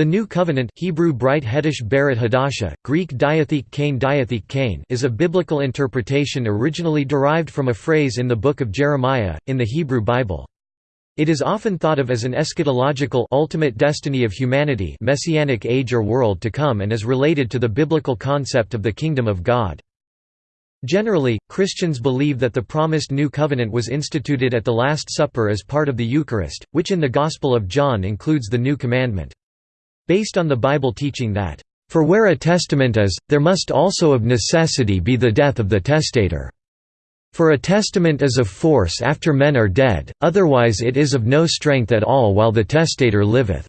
The New Covenant Hebrew Bright Hedish Hadasha, Greek Diatheke Kain Diatheke Kain is a biblical interpretation originally derived from a phrase in the Book of Jeremiah, in the Hebrew Bible. It is often thought of as an eschatological ultimate destiny of humanity messianic age or world to come and is related to the biblical concept of the kingdom of God. Generally, Christians believe that the promised New Covenant was instituted at the Last Supper as part of the Eucharist, which in the Gospel of John includes the New Commandment. Based on the Bible teaching that, "...for where a testament is, there must also of necessity be the death of the testator." For a testament is of force after men are dead, otherwise it is of no strength at all while the testator liveth."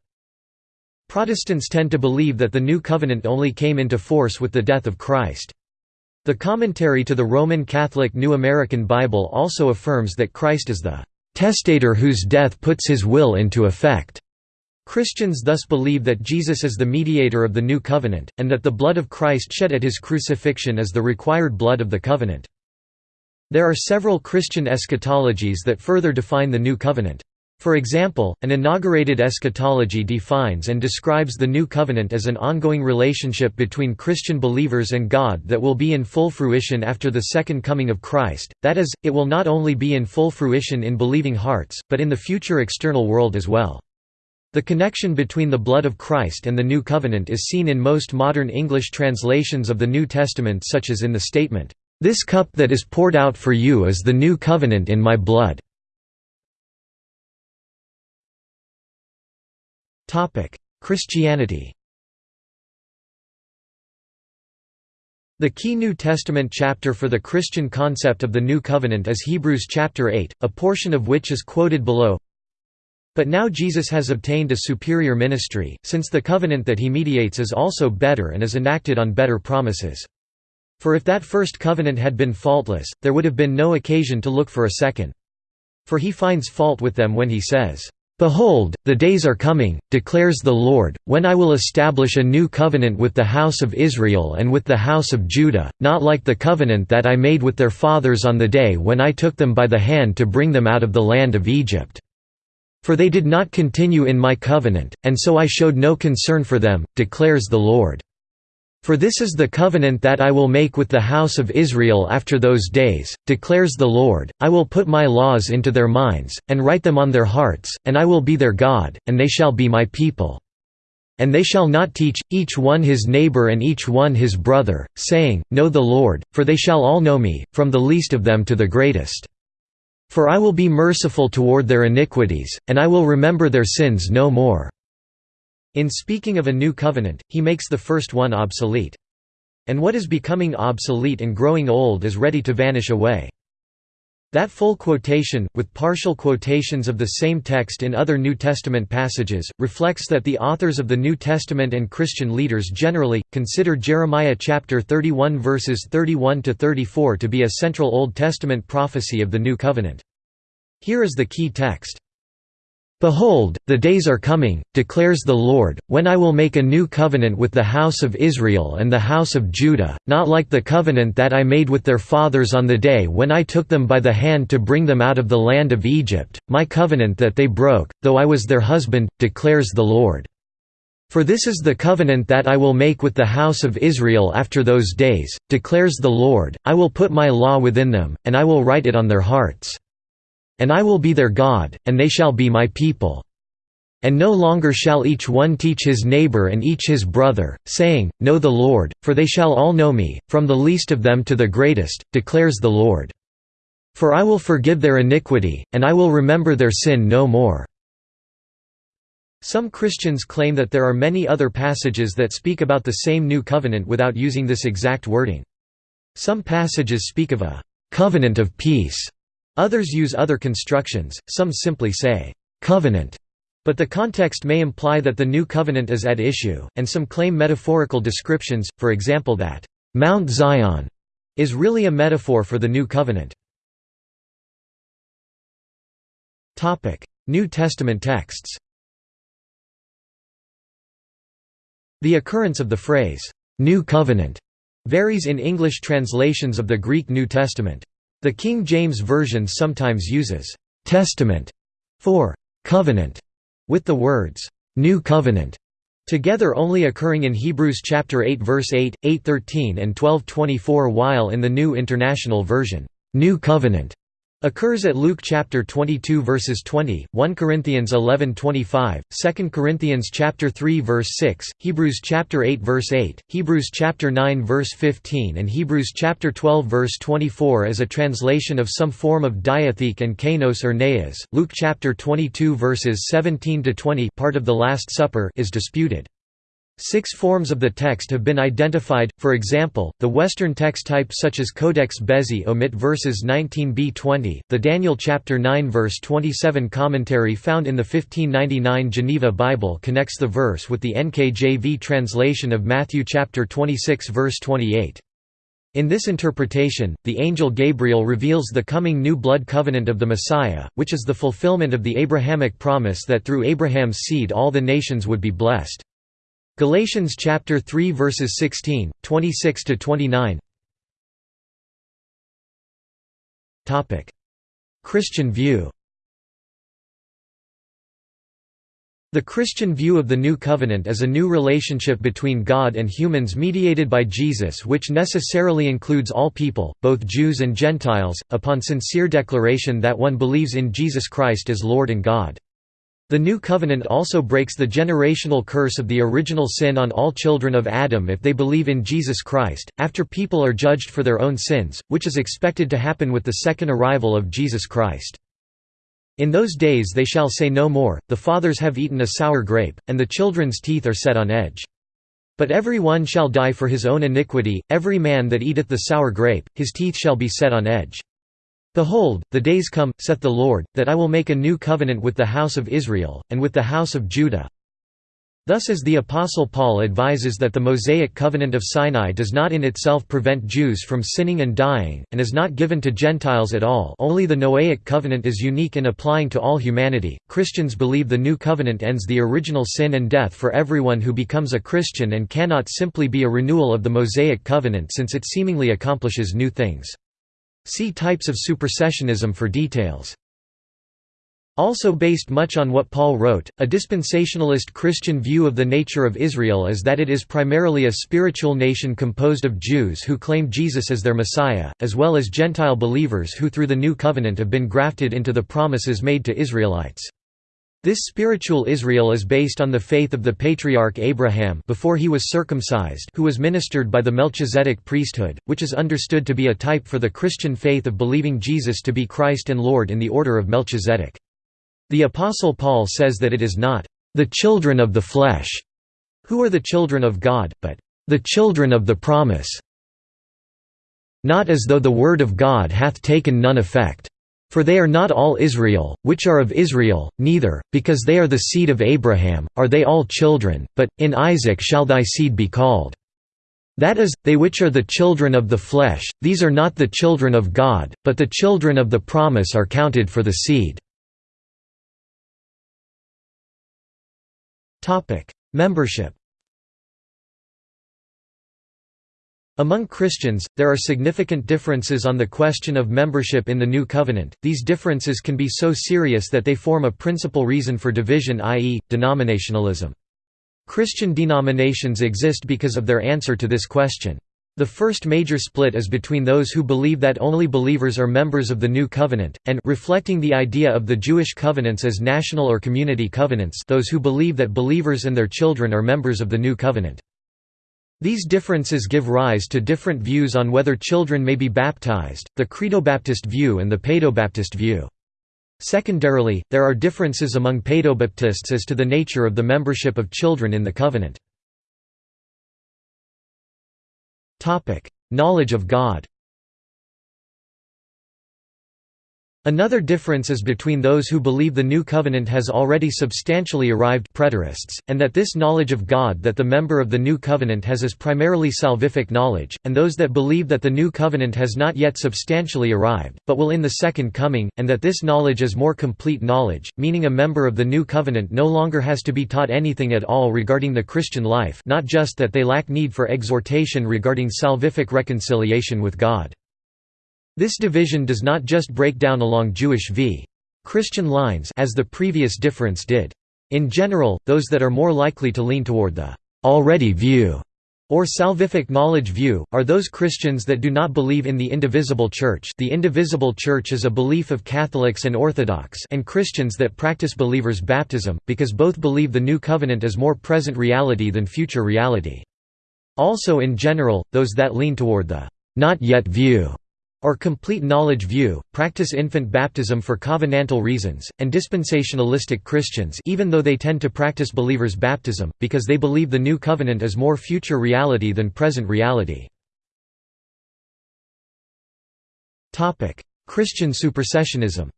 Protestants tend to believe that the New Covenant only came into force with the death of Christ. The commentary to the Roman Catholic New American Bible also affirms that Christ is the "...testator whose death puts his will into effect." Christians thus believe that Jesus is the mediator of the New Covenant, and that the blood of Christ shed at his crucifixion is the required blood of the covenant. There are several Christian eschatologies that further define the New Covenant. For example, an inaugurated eschatology defines and describes the New Covenant as an ongoing relationship between Christian believers and God that will be in full fruition after the second coming of Christ, that is, it will not only be in full fruition in believing hearts, but in the future external world as well. The connection between the blood of Christ and the New Covenant is seen in most modern English translations of the New Testament such as in the statement, "'This cup that is poured out for you is the new covenant in my blood' Christianity The key New Testament chapter for the Christian concept of the New Covenant is Hebrews chapter 8, a portion of which is quoted below. But now Jesus has obtained a superior ministry, since the covenant that he mediates is also better and is enacted on better promises. For if that first covenant had been faultless, there would have been no occasion to look for a second. For he finds fault with them when he says, Behold, the days are coming, declares the Lord, when I will establish a new covenant with the house of Israel and with the house of Judah, not like the covenant that I made with their fathers on the day when I took them by the hand to bring them out of the land of Egypt. For they did not continue in my covenant, and so I showed no concern for them, declares the Lord. For this is the covenant that I will make with the house of Israel after those days, declares the Lord, I will put my laws into their minds, and write them on their hearts, and I will be their God, and they shall be my people. And they shall not teach, each one his neighbor and each one his brother, saying, Know the Lord, for they shall all know me, from the least of them to the greatest. For I will be merciful toward their iniquities, and I will remember their sins no more. In speaking of a new covenant, he makes the first one obsolete. And what is becoming obsolete and growing old is ready to vanish away. That full quotation, with partial quotations of the same text in other New Testament passages, reflects that the authors of the New Testament and Christian leaders generally, consider Jeremiah chapter 31 verses 31–34 to be a central Old Testament prophecy of the New Covenant. Here is the key text. Behold, the days are coming, declares the Lord, when I will make a new covenant with the house of Israel and the house of Judah, not like the covenant that I made with their fathers on the day when I took them by the hand to bring them out of the land of Egypt, my covenant that they broke, though I was their husband, declares the Lord. For this is the covenant that I will make with the house of Israel after those days, declares the Lord, I will put my law within them, and I will write it on their hearts. And I will be their God, and they shall be my people. And no longer shall each one teach his neighbor and each his brother, saying, Know the Lord, for they shall all know me, from the least of them to the greatest, declares the Lord. For I will forgive their iniquity, and I will remember their sin no more." Some Christians claim that there are many other passages that speak about the same new covenant without using this exact wording. Some passages speak of a «covenant of peace» Others use other constructions, some simply say, "'covenant' but the context may imply that the new covenant is at issue, and some claim metaphorical descriptions, for example that, "'Mount Zion' is really a metaphor for the new covenant. New Testament texts The occurrence of the phrase, "'New Covenant' varies in English translations of the Greek New Testament. The King James Version sometimes uses «testament» for «covenant» with the words «new covenant». together only occurring in Hebrews chapter 8 verse 8, 8:13 and 12:24 while in the New International Version, New Covenant occurs at Luke chapter 22 verses 20, 1 Corinthians 11:25, 2 Corinthians chapter 3 verse 6, Hebrews chapter 8 verse 8, Hebrews chapter 9 verse 15 and Hebrews chapter 12 verse 24 as a translation of some form of diatheke and kainos or neas. Luke chapter 22 verses 17 to 20 part of the Last Supper is disputed. Six forms of the text have been identified, for example, the Western text type such as Codex Bezae omit verses 19b-20, the Daniel chapter 9 verse 27 commentary found in the 1599 Geneva Bible connects the verse with the NKJV translation of Matthew chapter 26 verse 28. In this interpretation, the angel Gabriel reveals the coming new blood covenant of the Messiah, which is the fulfillment of the Abrahamic promise that through Abraham's seed all the nations would be blessed. Galatians chapter 3 verses 16, 26 to 29. Topic: Christian view. The Christian view of the New Covenant is a new relationship between God and humans mediated by Jesus which necessarily includes all people, both Jews and Gentiles, upon sincere declaration that one believes in Jesus Christ as Lord and God. The New Covenant also breaks the generational curse of the original sin on all children of Adam if they believe in Jesus Christ, after people are judged for their own sins, which is expected to happen with the second arrival of Jesus Christ. In those days they shall say no more, the fathers have eaten a sour grape, and the children's teeth are set on edge. But every one shall die for his own iniquity, every man that eateth the sour grape, his teeth shall be set on edge. Behold, the days come, saith the Lord, that I will make a new covenant with the house of Israel, and with the house of Judah. Thus as the Apostle Paul advises that the Mosaic covenant of Sinai does not in itself prevent Jews from sinning and dying, and is not given to Gentiles at all only the Noahic covenant is unique in applying to all humanity, Christians believe the new covenant ends the original sin and death for everyone who becomes a Christian and cannot simply be a renewal of the Mosaic covenant since it seemingly accomplishes new things. See types of supersessionism for details. Also based much on what Paul wrote, a dispensationalist Christian view of the nature of Israel is that it is primarily a spiritual nation composed of Jews who claim Jesus as their Messiah, as well as Gentile believers who through the New Covenant have been grafted into the promises made to Israelites. This spiritual Israel is based on the faith of the patriarch Abraham before he was circumcised who was ministered by the Melchizedek priesthood, which is understood to be a type for the Christian faith of believing Jesus to be Christ and Lord in the order of Melchizedek. The Apostle Paul says that it is not, "...the children of the flesh," who are the children of God, but, "...the children of the promise." Not as though the word of God hath taken none effect. For they are not all Israel, which are of Israel, neither, because they are the seed of Abraham, are they all children, but, in Isaac shall thy seed be called. That is, they which are the children of the flesh, these are not the children of God, but the children of the promise are counted for the seed. Membership Among Christians, there are significant differences on the question of membership in the New Covenant. These differences can be so serious that they form a principal reason for division, i.e., denominationalism. Christian denominations exist because of their answer to this question. The first major split is between those who believe that only believers are members of the New Covenant, and reflecting the idea of the Jewish covenants as national or community covenants those who believe that believers and their children are members of the New Covenant. These differences give rise to different views on whether children may be baptized, the Credobaptist view and the Paedobaptist view. Secondarily, there are differences among Paedobaptists as to the nature of the membership of children in the covenant. Knowledge of God Another difference is between those who believe the New Covenant has already substantially arrived preterists, and that this knowledge of God that the member of the New Covenant has is primarily salvific knowledge, and those that believe that the New Covenant has not yet substantially arrived, but will in the Second Coming, and that this knowledge is more complete knowledge, meaning a member of the New Covenant no longer has to be taught anything at all regarding the Christian life not just that they lack need for exhortation regarding salvific reconciliation with God. This division does not just break down along Jewish v. Christian lines as the previous difference did. In general, those that are more likely to lean toward the already view or salvific knowledge view, are those Christians that do not believe in the indivisible Church the indivisible Church is a belief of Catholics and Orthodox and Christians that practice believers' baptism, because both believe the New Covenant is more present reality than future reality. Also in general, those that lean toward the not yet view or complete knowledge view, practice infant baptism for covenantal reasons, and dispensationalistic Christians even though they tend to practice believers' baptism, because they believe the New Covenant is more future reality than present reality. Christian supersessionism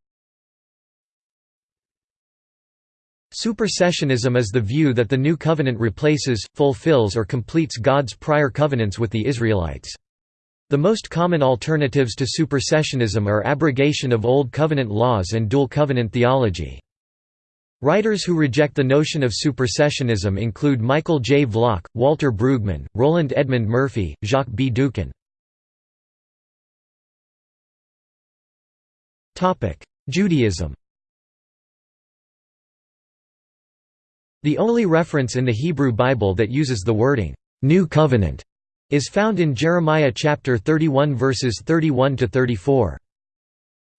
Supersessionism is the view that the New Covenant replaces, fulfills or completes God's prior covenants with the Israelites. The most common alternatives to supersessionism are abrogation of Old Covenant laws and dual covenant theology. Writers who reject the notion of supersessionism include Michael J. Vlach, Walter Brueggemann, Roland Edmund Murphy, Jacques B. Doukhan. Judaism The only reference in the Hebrew Bible that uses the wording, "'New Covenant' is found in Jeremiah chapter 31 verses 31 to 34.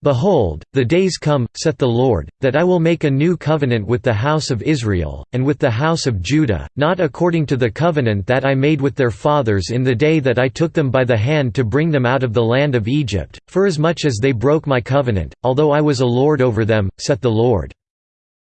Behold, the days come, saith the Lord, that I will make a new covenant with the house of Israel, and with the house of Judah, not according to the covenant that I made with their fathers in the day that I took them by the hand to bring them out of the land of Egypt, forasmuch as they broke my covenant, although I was a lord over them, saith the Lord.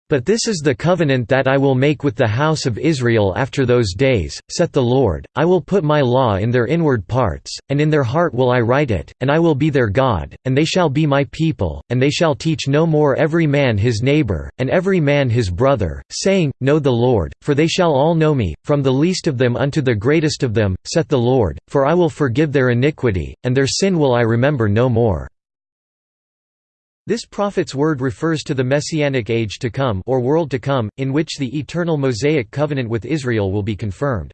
But this is the covenant that I will make with the house of Israel after those days, saith the Lord, I will put my law in their inward parts, and in their heart will I write it, and I will be their God, and they shall be my people, and they shall teach no more every man his neighbor, and every man his brother, saying, Know the Lord, for they shall all know me, from the least of them unto the greatest of them, saith the Lord, for I will forgive their iniquity, and their sin will I remember no more. This prophet's word refers to the messianic age to come or world to come, in which the eternal Mosaic covenant with Israel will be confirmed.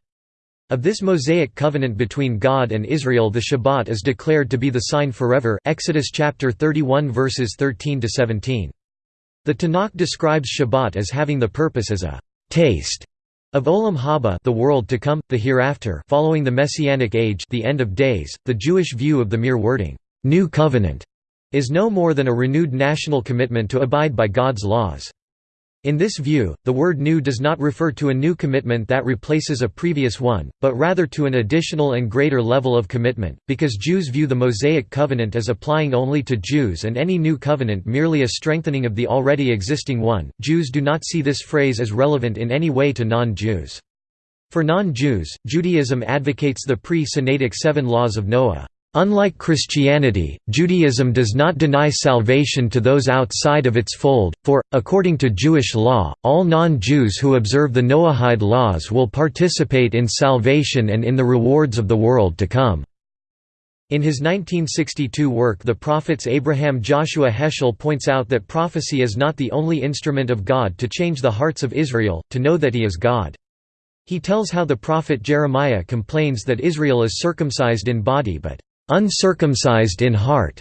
Of this Mosaic covenant between God and Israel the Shabbat is declared to be the sign forever Exodus chapter 31 verses 13 to 17. The Tanakh describes Shabbat as having the purpose as a taste of Olam Haba, the world to come, the hereafter, following the messianic age, the end of days. The Jewish view of the mere wording new covenant is no more than a renewed national commitment to abide by God's laws. In this view, the word new does not refer to a new commitment that replaces a previous one, but rather to an additional and greater level of commitment, because Jews view the Mosaic covenant as applying only to Jews and any new covenant merely a strengthening of the already existing one. Jews do not see this phrase as relevant in any way to non Jews. For non Jews, Judaism advocates the pre Sinaitic seven laws of Noah. Unlike Christianity, Judaism does not deny salvation to those outside of its fold, for, according to Jewish law, all non-Jews who observe the Noahide laws will participate in salvation and in the rewards of the world to come. In his 1962 work The Prophets Abraham Joshua Heschel points out that prophecy is not the only instrument of God to change the hearts of Israel, to know that he is God. He tells how the prophet Jeremiah complains that Israel is circumcised in body but uncircumcised in heart.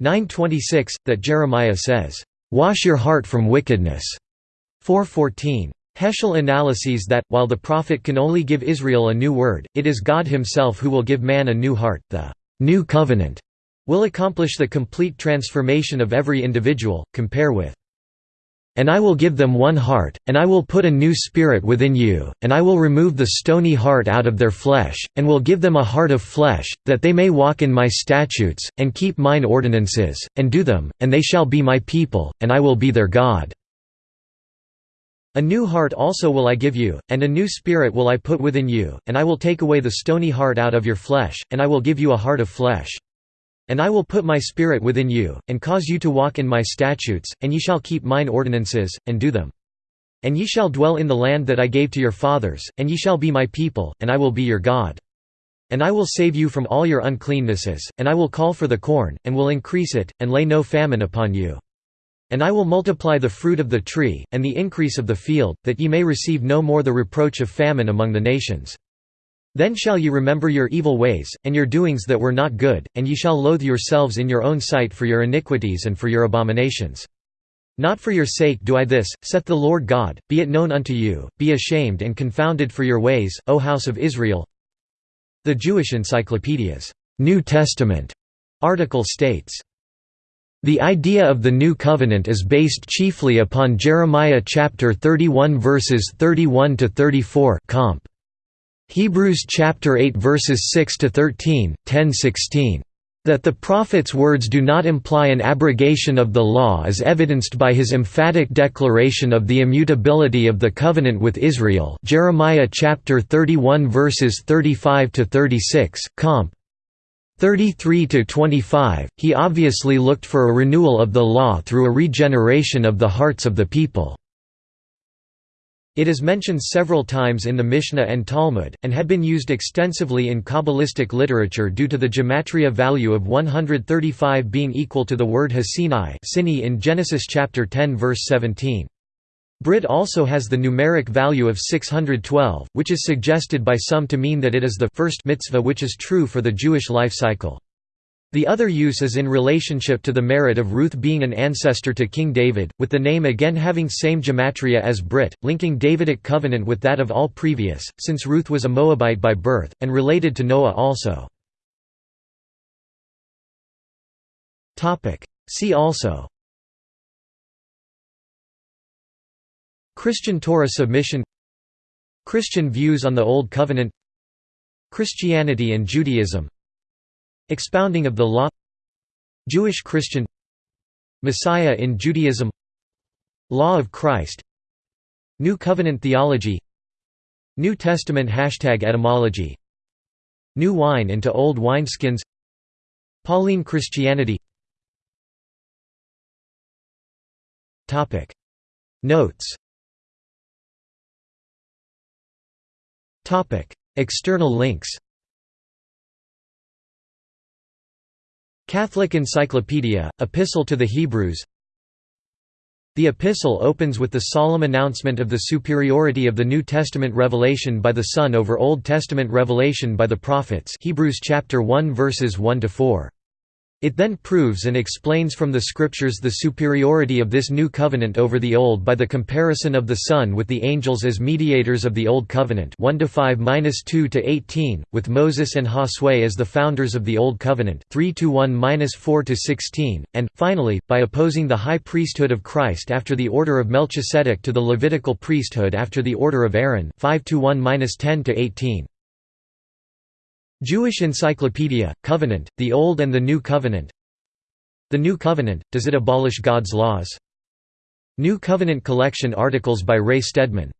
926, that Jeremiah says, Wash your heart from wickedness. 414. Heschel analyses that, while the prophet can only give Israel a new word, it is God himself who will give man a new heart. The new covenant will accomplish the complete transformation of every individual. Compare with and I will give them one heart, and I will put a new spirit within you, and I will remove the stony heart out of their flesh, and will give them a heart of flesh, that they may walk in my statutes, and keep mine ordinances, and do them, and they shall be my people, and I will be their God. A new heart also will I give you, and a new spirit will I put within you, and I will take away the stony heart out of your flesh, and I will give you a heart of flesh. And I will put my spirit within you, and cause you to walk in my statutes, and ye shall keep mine ordinances, and do them. And ye shall dwell in the land that I gave to your fathers, and ye shall be my people, and I will be your God. And I will save you from all your uncleannesses, and I will call for the corn, and will increase it, and lay no famine upon you. And I will multiply the fruit of the tree, and the increase of the field, that ye may receive no more the reproach of famine among the nations. Then shall ye remember your evil ways, and your doings that were not good, and ye shall loathe yourselves in your own sight for your iniquities and for your abominations. Not for your sake do I this, saith the Lord God, be it known unto you, be ashamed and confounded for your ways, O house of Israel. The Jewish Encyclopedia's New Testament article states, the idea of the New Covenant is based chiefly upon Jeremiah chapter 31 verses 31 to 34 comp. Hebrews chapter 8 verses 6 to 13, 10-16. That the prophet's words do not imply an abrogation of the law is evidenced by his emphatic declaration of the immutability of the covenant with Israel Jeremiah chapter 31 verses 35 to 36, comp. 33 to 25, he obviously looked for a renewal of the law through a regeneration of the hearts of the people. It is mentioned several times in the Mishnah and Talmud, and had been used extensively in Kabbalistic literature due to the gematria value of 135 being equal to the word Hasinai in Genesis chapter 10 verse 17. Brit also has the numeric value of 612, which is suggested by some to mean that it is the first mitzvah which is true for the Jewish life cycle. The other use is in relationship to the merit of Ruth being an ancestor to King David, with the name again having same gematria as Brit, linking Davidic covenant with that of all previous, since Ruth was a Moabite by birth, and related to Noah also. See also. Christian Torah submission. Christian views on the Old Covenant. Christianity and Judaism Expounding of the Law. Jewish Christian. Messiah in Judaism. Law of Christ. New Covenant theology. New Testament hashtag etymology. New wine into old wineskins. Pauline Christianity. Notes. External links Catholic Encyclopedia, Epistle to the Hebrews The epistle opens with the solemn announcement of the superiority of the New Testament revelation by the Son over Old Testament revelation by the prophets Hebrews chapter 1 verses 1 to 4. It then proves and explains from the Scriptures the superiority of this new covenant over the old by the comparison of the Son with the angels as mediators of the Old Covenant 1 to 5 2 to 18, with Moses and Josue as the founders of the Old Covenant 3 to 1 4 to 16, and, finally, by opposing the high priesthood of Christ after the order of Melchizedek to the Levitical priesthood after the order of Aaron 5 to 1 10 to 18. Jewish Encyclopedia, Covenant, The Old and the New Covenant The New Covenant, does it abolish God's laws? New Covenant collection articles by Ray Stedman